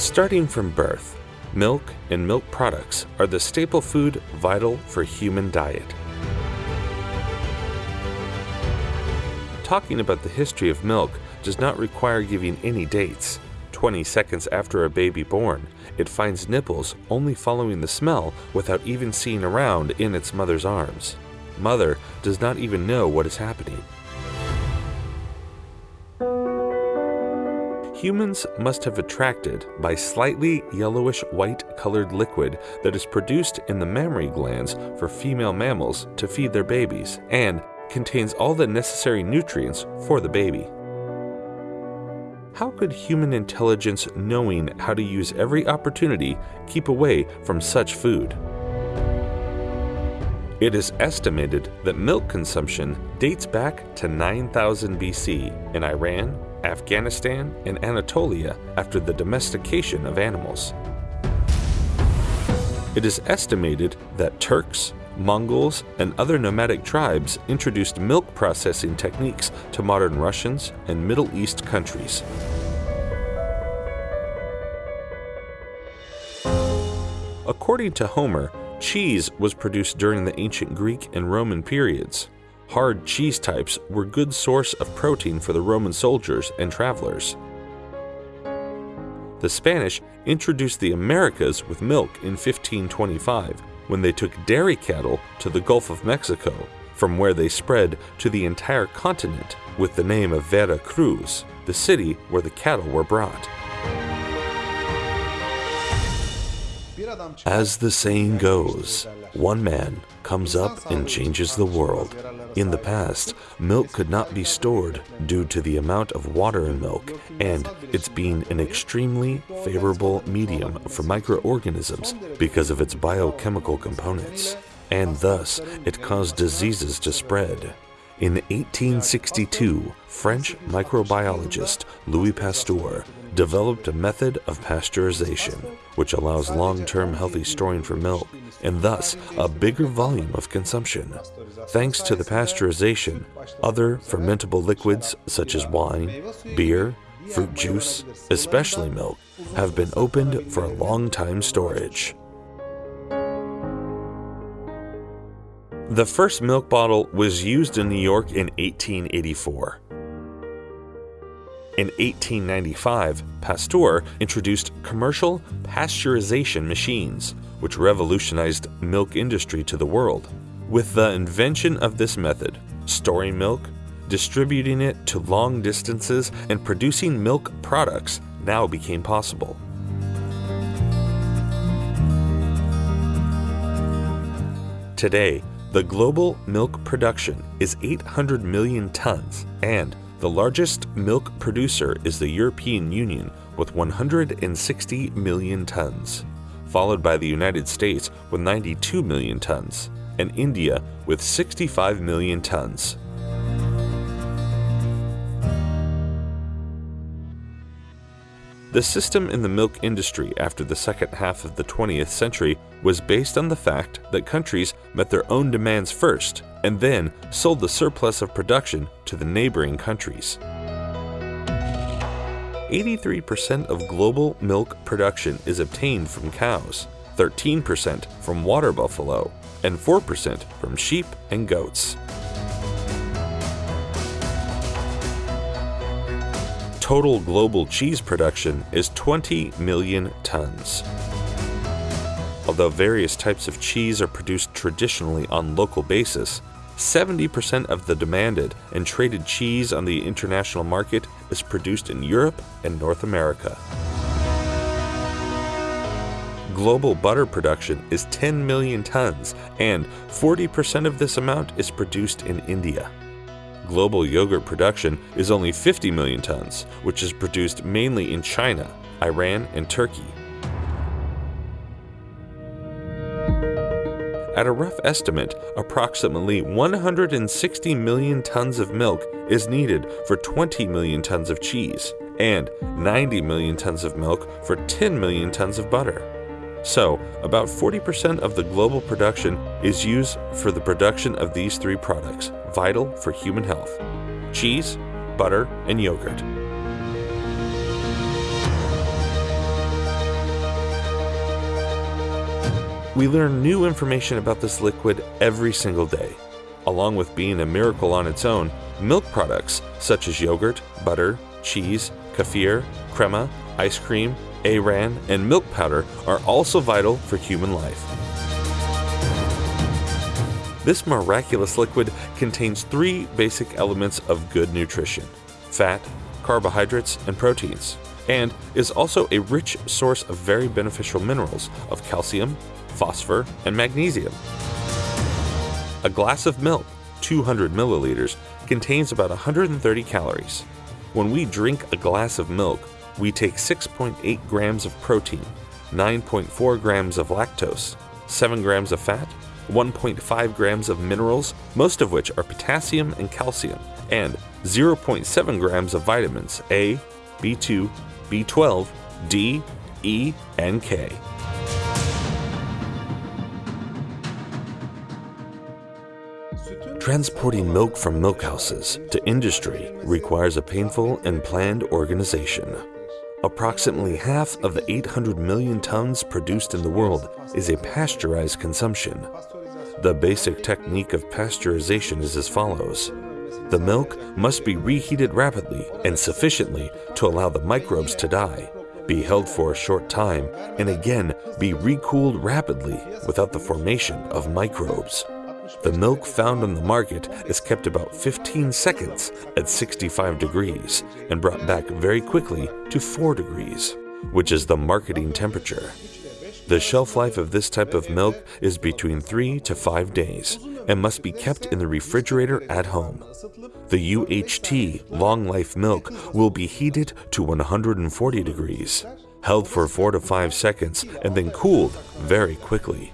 Starting from birth, milk and milk products are the staple food vital for human diet. Talking about the history of milk does not require giving any dates. 20 seconds after a baby born, it finds nipples only following the smell without even seeing around in its mother's arms. Mother does not even know what is happening. Humans must have attracted by slightly yellowish white colored liquid that is produced in the mammary glands for female mammals to feed their babies and contains all the necessary nutrients for the baby. How could human intelligence, knowing how to use every opportunity, keep away from such food? It is estimated that milk consumption dates back to 9000 BC in Iran, Afghanistan, and Anatolia after the domestication of animals. It is estimated that Turks, Mongols, and other nomadic tribes introduced milk processing techniques to modern Russians and Middle East countries. According to Homer, cheese was produced during the ancient Greek and Roman periods. Hard cheese types were good source of protein for the Roman soldiers and travelers. The Spanish introduced the Americas with milk in 1525 when they took dairy cattle to the Gulf of Mexico, from where they spread to the entire continent with the name of Vera Cruz, the city where the cattle were brought. As the saying goes, one man comes up and changes the world. In the past, milk could not be stored due to the amount of water in milk and its being an extremely favorable medium for microorganisms because of its biochemical components, and thus it caused diseases to spread. In 1862, French microbiologist Louis Pasteur developed a method of pasteurization, which allows long-term healthy storing for milk and thus a bigger volume of consumption. Thanks to the pasteurization, other fermentable liquids such as wine, beer, fruit juice, especially milk, have been opened for a long time storage. The first milk bottle was used in New York in 1884. In 1895, Pasteur introduced commercial pasteurization machines, which revolutionized milk industry to the world. With the invention of this method, storing milk, distributing it to long distances, and producing milk products now became possible. Today, the global milk production is 800 million tons, and the largest milk producer is the European Union with 160 million tons, followed by the United States with 92 million tons, and India with 65 million tons. The system in the milk industry after the second half of the 20th century was based on the fact that countries met their own demands first and then sold the surplus of production to the neighboring countries. 83% of global milk production is obtained from cows, 13% from water buffalo, and 4% from sheep and goats. Total global cheese production is 20 million tons. Although various types of cheese are produced traditionally on local basis, 70% of the demanded and traded cheese on the international market is produced in Europe and North America. Global butter production is 10 million tons, and 40% of this amount is produced in India global yogurt production is only 50 million tons, which is produced mainly in China, Iran, and Turkey. At a rough estimate, approximately 160 million tons of milk is needed for 20 million tons of cheese, and 90 million tons of milk for 10 million tons of butter. So, about 40% of the global production is used for the production of these three products, vital for human health cheese, butter, and yogurt. We learn new information about this liquid every single day. Along with being a miracle on its own, milk products such as yogurt, butter, cheese, kefir, crema, ice cream, ayran, and milk powder are also vital for human life. This miraculous liquid contains three basic elements of good nutrition fat, carbohydrates, and proteins, and is also a rich source of very beneficial minerals of calcium, phosphor, and magnesium. A glass of milk, 200 milliliters, contains about 130 calories. When we drink a glass of milk, we take 6.8 grams of protein, 9.4 grams of lactose, 7 grams of fat, 1.5 grams of minerals, most of which are potassium and calcium, and 0.7 grams of vitamins A, B2, B12, D, E, and K. Transporting milk from milkhouses to industry requires a painful and planned organization. Approximately half of the 800 million tons produced in the world is a pasteurized consumption. The basic technique of pasteurization is as follows. The milk must be reheated rapidly and sufficiently to allow the microbes to die, be held for a short time, and again be recooled rapidly without the formation of microbes. The milk found on the market is kept about 15 seconds at 65 degrees and brought back very quickly to 4 degrees, which is the marketing temperature. The shelf life of this type of milk is between 3 to 5 days and must be kept in the refrigerator at home. The UHT long life milk will be heated to 140 degrees, held for 4 to 5 seconds, and then cooled very quickly.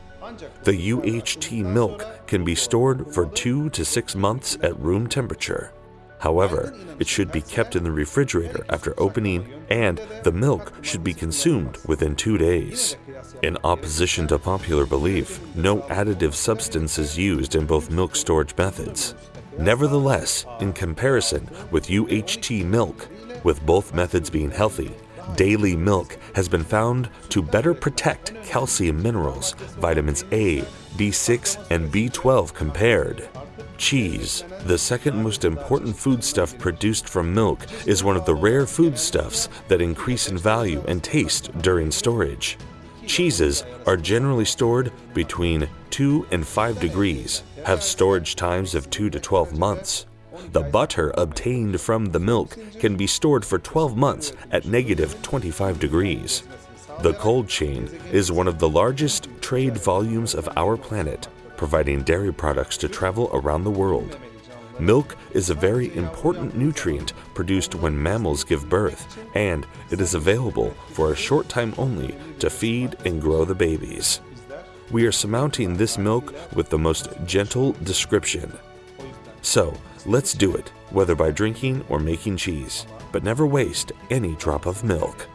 The UHT milk can be stored for two to six months at room temperature. However, it should be kept in the refrigerator after opening, and the milk should be consumed within two days. In opposition to popular belief, no additive substance is used in both milk storage methods. Nevertheless, in comparison with UHT milk, with both methods being healthy, daily milk has been found to better protect calcium minerals, vitamins A, B6, and B12 compared. Cheese, the second most important foodstuff produced from milk, is one of the rare foodstuffs that increase in value and taste during storage. Cheeses are generally stored between 2 and 5 degrees, have storage times of 2 to 12 months. The butter obtained from the milk can be stored for 12 months at negative 25 degrees. The cold chain is one of the largest trade volumes of our planet, providing dairy products to travel around the world. Milk is a very important nutrient produced when mammals give birth, and it is available for a short time only to feed and grow the babies. We are surmounting this milk with the most gentle description. So, Let's do it, whether by drinking or making cheese, but never waste any drop of milk.